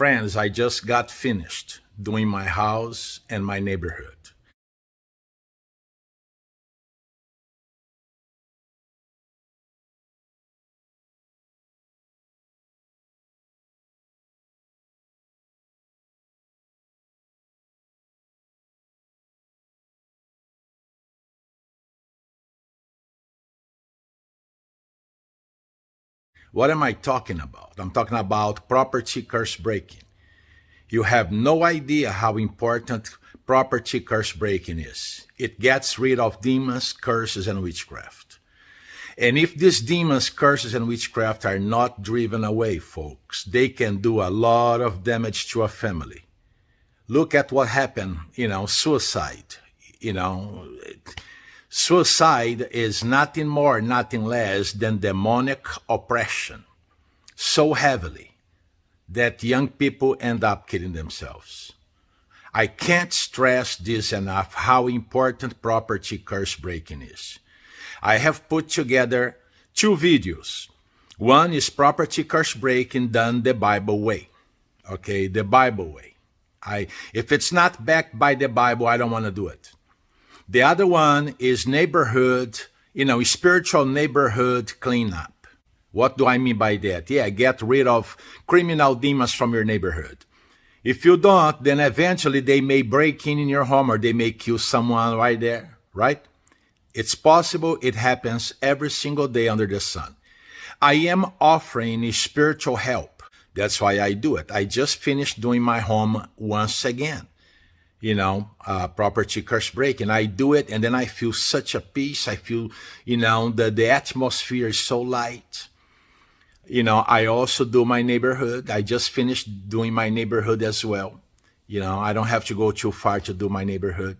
Friends, I just got finished doing my house and my neighborhood. What am I talking about? I'm talking about property curse breaking. You have no idea how important property curse breaking is. It gets rid of demons, curses, and witchcraft. And if these demons, curses, and witchcraft are not driven away, folks, they can do a lot of damage to a family. Look at what happened, you know, suicide, you know, Suicide is nothing more, nothing less than demonic oppression so heavily that young people end up killing themselves. I can't stress this enough how important property curse breaking is. I have put together two videos. One is property curse breaking done the Bible way. Okay, the Bible way. I if it's not backed by the Bible, I don't want to do it. The other one is neighborhood, you know, spiritual neighborhood cleanup. What do I mean by that? Yeah, get rid of criminal demons from your neighborhood. If you don't, then eventually they may break in in your home or they may kill someone right there, right? It's possible. It happens every single day under the sun. I am offering spiritual help. That's why I do it. I just finished doing my home once again you know, uh, property curse break. And I do it and then I feel such a peace. I feel, you know, the, the atmosphere is so light. You know, I also do my neighborhood. I just finished doing my neighborhood as well. You know, I don't have to go too far to do my neighborhood.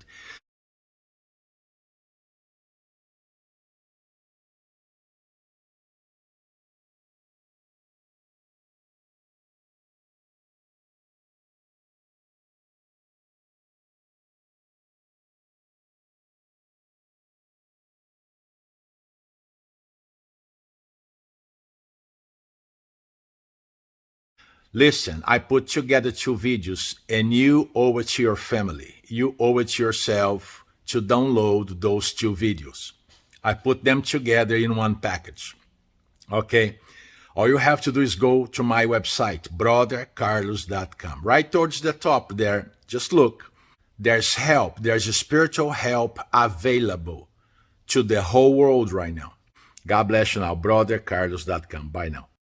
Listen, I put together two videos and you owe it to your family. You owe it to yourself to download those two videos. I put them together in one package. Okay. All you have to do is go to my website, brothercarlos.com. Right towards the top there, just look. There's help. There's spiritual help available to the whole world right now. God bless you now, brothercarlos.com. Bye now.